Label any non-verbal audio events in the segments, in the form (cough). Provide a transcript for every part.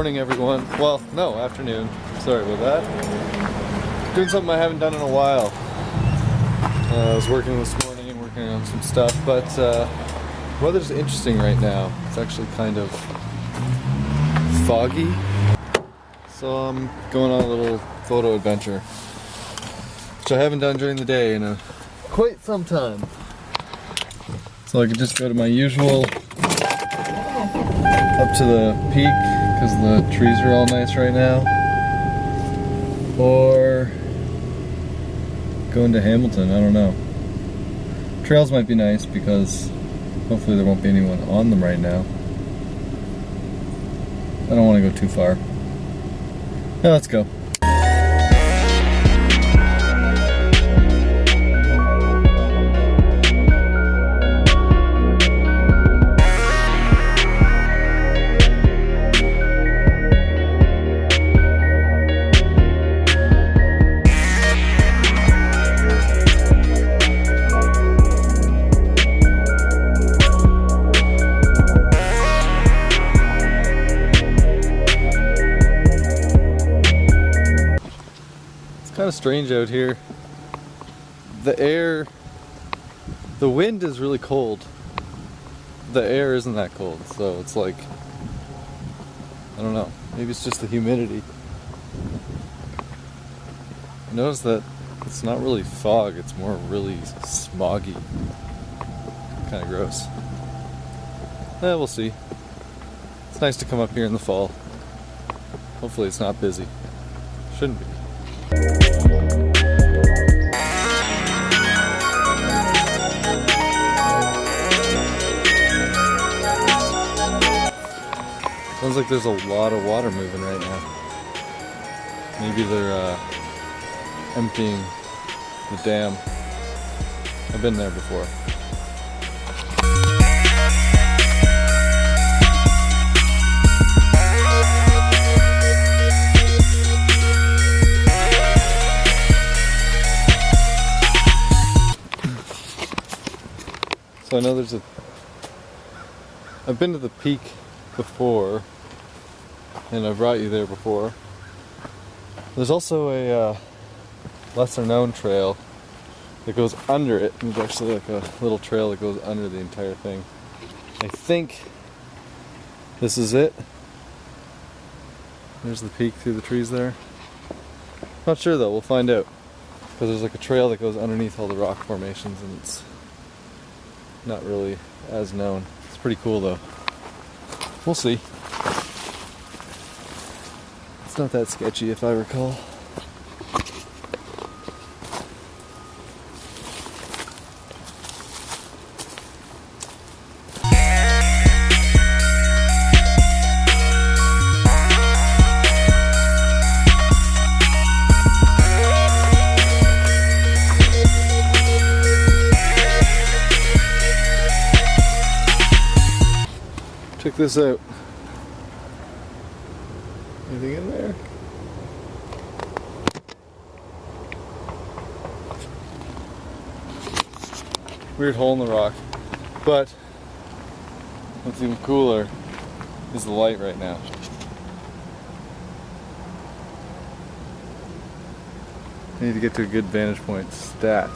morning everyone. Well, no, afternoon. Sorry about that. Doing something I haven't done in a while. Uh, I was working this morning and working on some stuff, but uh, weather's interesting right now. It's actually kind of foggy. So I'm going on a little photo adventure, which I haven't done during the day in a quite some time. So I could just go to my usual up to the peak because the trees are all nice right now. Or going to Hamilton, I don't know. Trails might be nice because hopefully there won't be anyone on them right now. I don't want to go too far. Let's go. Of strange out here. The air, the wind is really cold. The air isn't that cold, so it's like, I don't know, maybe it's just the humidity. Notice that it's not really fog, it's more really smoggy. Kind of gross. Eh, we'll see. It's nice to come up here in the fall. Hopefully it's not busy. Shouldn't be. Sounds like there's a lot of water moving right now. Maybe they're uh, emptying the dam. I've been there before. So I know there's a. I've been to the peak before, and I've brought you there before. There's also a uh, lesser known trail that goes under it. There's actually like a little trail that goes under the entire thing. I think this is it. There's the peak through the trees there. Not sure though, we'll find out. Because there's like a trail that goes underneath all the rock formations and it's not really as known. It's pretty cool though. We'll see. It's not that sketchy if I recall. Check this out. Anything in there? Weird hole in the rock. But what's even cooler is the light right now. I need to get to a good vantage point. Stat.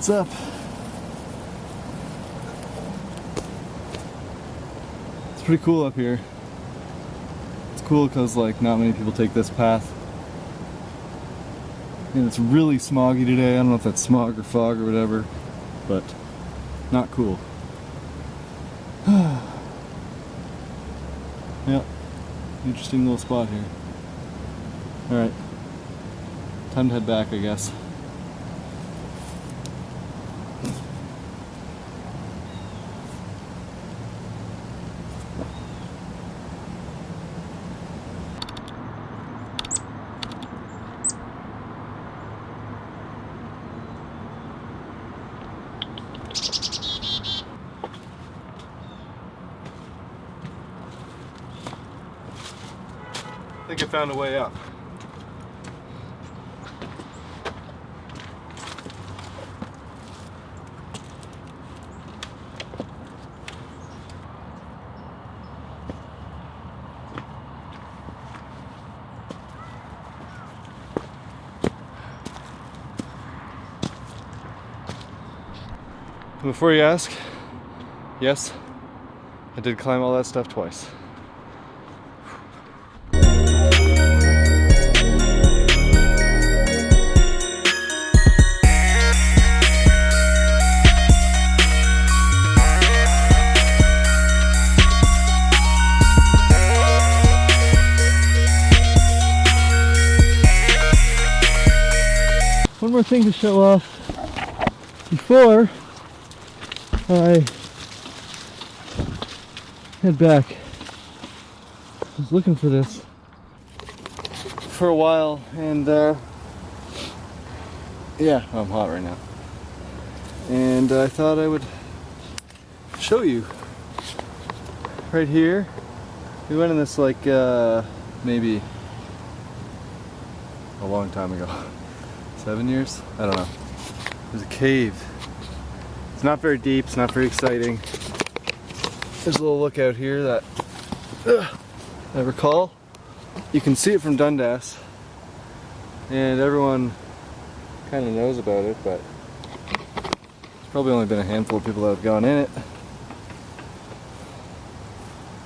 What's up? It's pretty cool up here. It's cool because like not many people take this path. And it's really smoggy today. I don't know if that's smog or fog or whatever, but not cool. (sighs) yeah, interesting little spot here. Alright, time to head back, I guess. Think I found a way up. Before you ask, yes, I did climb all that stuff twice. More thing to show off before I head back. I was looking for this for a while and uh, yeah, I'm hot right now. And I thought I would show you right here. We went in this like uh, maybe a long time ago. (laughs) Seven years? I don't know. There's a cave. It's not very deep, it's not very exciting. There's a little lookout here that uh, I recall. You can see it from Dundas. And everyone kind of knows about it, but there's probably only been a handful of people that have gone in it.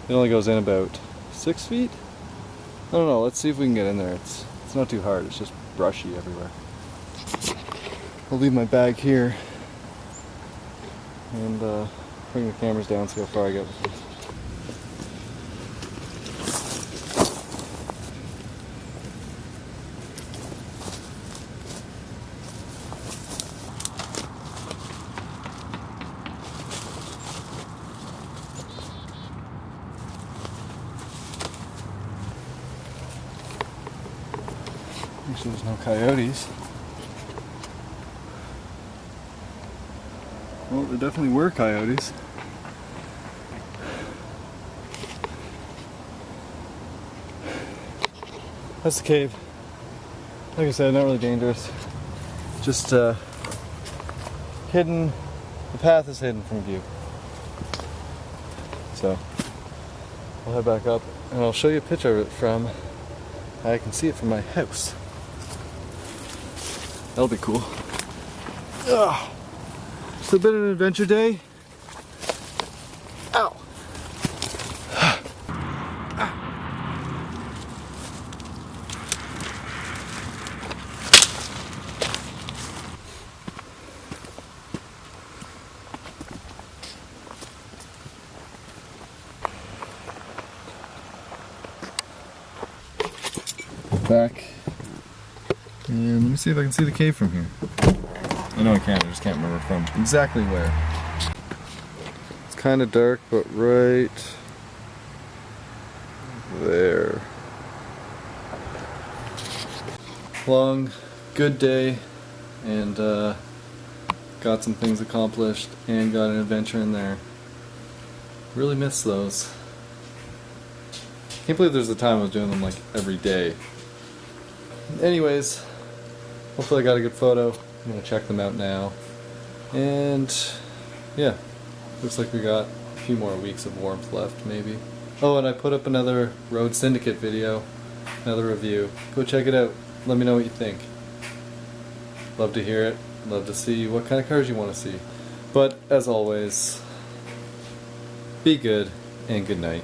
It only goes in about six feet? I don't know, let's see if we can get in there. It's, it's not too hard, it's just brushy everywhere. I'll leave my bag here and uh, bring the cameras down, see how far I get with them. Actually, there's no coyotes. Well, there definitely were coyotes. That's the cave. Like I said, not really dangerous. Just uh, hidden. The path is hidden from view. So, I'll head back up and I'll show you a picture of it from. I can see it from my house. That'll be cool. Ugh. It's a bit of an adventure day. Ow. Back. And let me see if I can see the cave from here. I know I can, I just can't remember from exactly where. It's kind of dark, but right there. Long, good day, and uh, got some things accomplished, and got an adventure in there. Really miss those. Can't believe there's a time I was doing them like every day. Anyways, hopefully I got a good photo. I'm gonna check them out now. And yeah, looks like we got a few more weeks of warmth left maybe. Oh, and I put up another Road Syndicate video, another review. Go check it out. Let me know what you think. Love to hear it. Love to see what kind of cars you want to see. But as always, be good and good night.